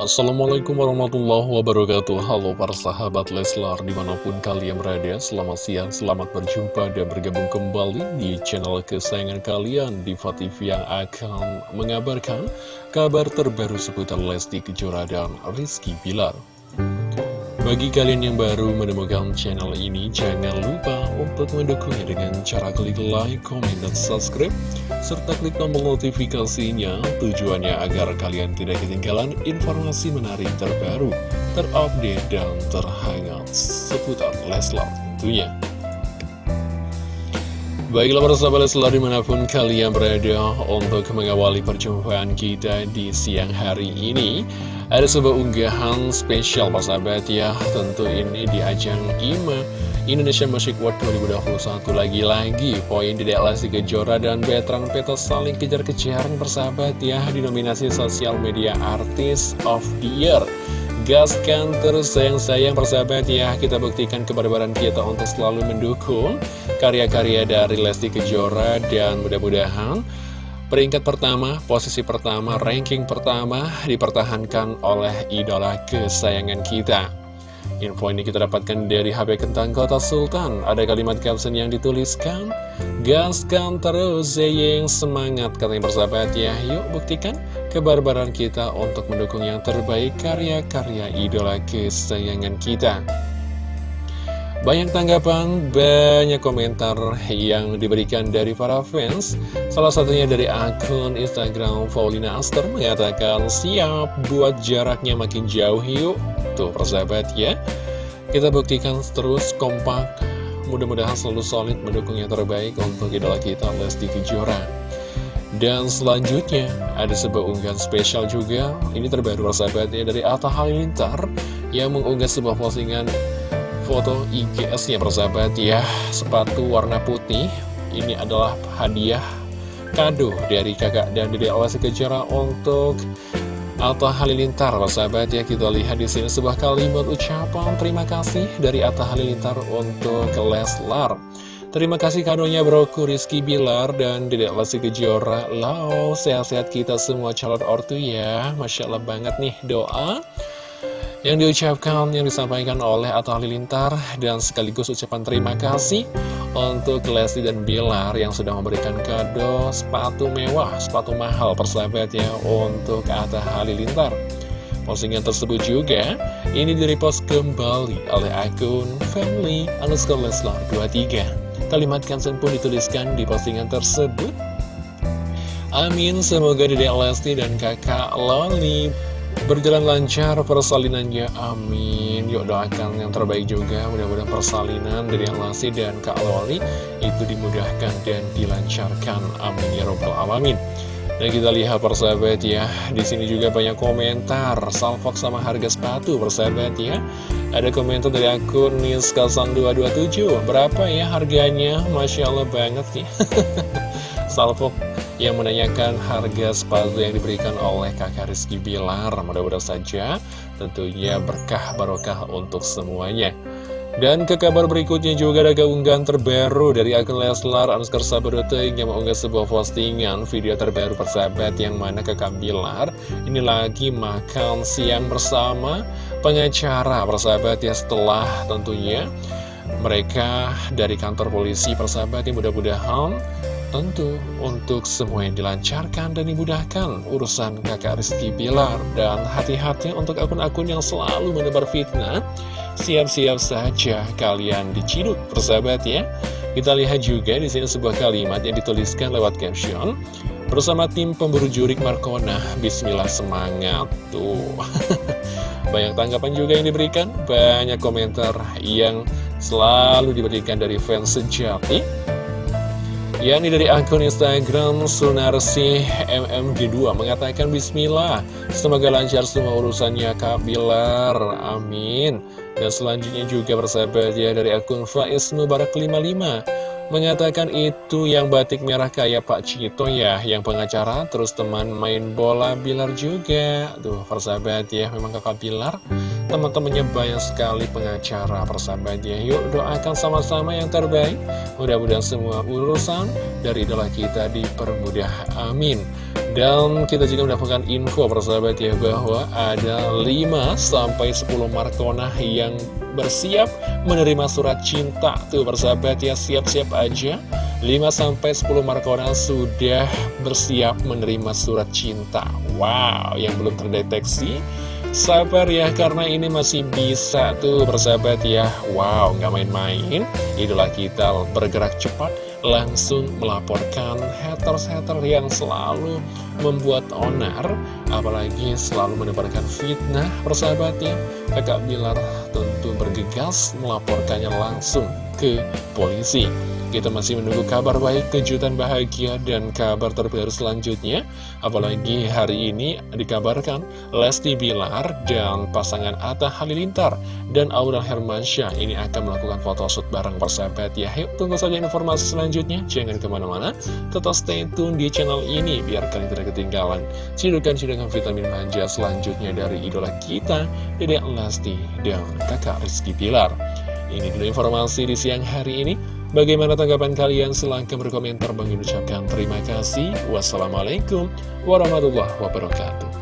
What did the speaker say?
Assalamualaikum warahmatullahi wabarakatuh. Halo para sahabat Leslar di mana pun kalian berada Selamat siang, selamat berjumpa dan bergabung kembali di channel kesayangan kalian Diva TV yang akan mengabarkan kabar terbaru seputar Lesti Kejora dan Rizky Bilar bagi kalian yang baru menemukan channel ini, jangan lupa untuk mendukungnya dengan cara klik like, comment, dan subscribe, serta klik tombol notifikasinya tujuannya agar kalian tidak ketinggalan informasi menarik terbaru, terupdate, dan terhangat seputar Leslar tentunya. Baiklah para sahabat Leslar di mana pun kalian berada untuk mengawali perjumpaan kita di siang hari ini ada sebuah unggahan spesial Pak sahabat ya. Tentu ini di ajang IMA Indonesia Music World 2021 Lagi-lagi poin di Lesti Kejora dan Betran Peto saling kejar-kejaran persahabat ya. Di nominasi Sosial Media Artist of the Year. Gaskan terus sayang-sayang persahabat ya. Kita buktikan kebarbaran kita untuk selalu mendukung Karya-karya dari Lesti Kejora Dan mudah-mudahan Peringkat pertama, posisi pertama, ranking pertama dipertahankan oleh idola kesayangan kita. Info ini kita dapatkan dari HP Kentang Kota Sultan. Ada kalimat caption yang dituliskan, Gaskan terus Zeyeng semangat katanya bersahabat ya. Yuk buktikan kebarbaran kita untuk mendukung yang terbaik karya-karya idola kesayangan kita. Banyak tanggapan, banyak komentar yang diberikan dari para fans. Salah satunya dari akun Instagram Paulina Aster mengatakan Siap buat jaraknya makin jauh yuk. Tuh persahabat ya. Kita buktikan terus kompak. Mudah-mudahan selalu solid mendukung yang terbaik untuk idola kita Lesti Kejora. Dan selanjutnya ada sebuah unggahan spesial juga. Ini terbaru persahabatnya dari Atta Halilintar Yang mengunggah sebuah postingan foto IGS-nya persahabat ya. Sepatu warna putih. Ini adalah hadiah kado dari kakak dan dede Lesti Kejora untuk Atta Halilintar persahabat ya. Kita lihat di sini sebuah kalimat ucapan terima kasih dari Atta Halilintar untuk Leslar. Terima kasih kadonya broku Rizky Bilar dan Dedek Lesti Kejora Lau, sehat-sehat kita semua calon ortu ya. Masya Allah banget nih doa yang diucapkan, yang disampaikan oleh Atta Halilintar dan sekaligus ucapan terima kasih untuk Lesti dan Bilar yang sudah memberikan kado sepatu mewah, sepatu mahal persahabat ya untuk Atta Halilintar. Postingan tersebut juga ini direpost kembali oleh akun family underscore Leslar 23. Kalimat kansen pun dituliskan di postingan tersebut. Amin, semoga Dedek Lesti dan kakak Loli Berjalan lancar persalinannya, amin. Yuk doakan yang terbaik juga. Mudah-mudahan persalinan dari yang Lesti dan Kak Loli Itu dimudahkan dan dilancarkan. Amin ya robbal alamin. Dan kita lihat persahabat ya di sini juga banyak komentar. Salfok sama harga sepatu persahabat ya. Ada komentar dari akun Niskasan227 Berapa ya harganya? Masya Allah banget nih Salfok yang menanyakan harga sepatu yang diberikan oleh kakak Rizky Bilar. Mudah-mudahan saja tentunya berkah barokah untuk semuanya. Dan ke kabar berikutnya juga ada keunggahan terbaru dari akun Leslar Anuskar Sabadote yang mengunggah sebuah postingan video terbaru persahabat yang mana kakak Bilar ini lagi makan siang bersama pengacara persahabat ya setelah tentunya mereka dari kantor polisi persahabat yang mudah-mudahan Tentu untuk semua yang dilancarkan dan dimudahkan. Urusan kakak Rizky Bilar dan hati-hati untuk akun-akun yang selalu menebar fitnah. Siap-siap saja kalian diciduk persahabat ya. Kita lihat juga di sini sebuah kalimat yang dituliskan lewat caption. Bersama tim pemburu jurik Markona Bismillah semangat tuh. Banyak tanggapan juga yang diberikan banyak komentar yang selalu diberikan dari fans sejati yakni dari akun Instagram Sunarsi MMG2 mengatakan Bismillah. Semoga lancar semua urusannya Kak Bilar. Amin. Dan selanjutnya juga bersahabat ya dari akun Faiz Mubarak 55 Mengatakan itu yang batik merah kayak Pak Cito ya Yang pengacara terus teman main bola Bilar juga. Tuh persahabat ya memang kakak Bilar Teman-temannya banyak sekali pengacara persahabat ya Yuk doakan sama-sama yang terbaik. Mudah-mudahan semua urusan dari idola kita dipermudah. Amin. Dan kita juga mendapatkan info persahabat ya bahwa ada 5-10 Markona yang bersiap menerima surat cinta. Tuh persahabat ya siap-siap aja. 5-10 Markona sudah bersiap menerima surat cinta. Wow yang belum terdeteksi Sabar ya, karena ini masih bisa tuh persahabat ya. Wow, nggak main-main. Idola kita bergerak cepat Langsung melaporkan haters-haters yang selalu membuat onar Apalagi selalu menebarkan fitnah persahabatnya Kakak Bilar tentu bergegas melaporkannya langsung ke polisi kita masih menunggu kabar baik, kejutan bahagia, dan kabar terbaru selanjutnya. Apalagi hari ini dikabarkan Lesti Bilar dan pasangan Atta Halilintar dan Aurel Hermansyah ini akan melakukan photoshoot bareng persahabat ya. Yuk tunggu saja informasi selanjutnya. Jangan ke mana-mana, tetap stay tune di channel ini biar kalian tidak ketinggalan. Cidukan-cidukan vitamin manja selanjutnya dari idola kita, Dedek Lesti dan kakak Rizky Bilar. Ini dulu informasi di siang hari ini. Bagaimana tanggapan kalian? Silahkan berkomentar. Bang ucapkan terima kasih. Wassalamualaikum warahmatullahi wabarakatuh.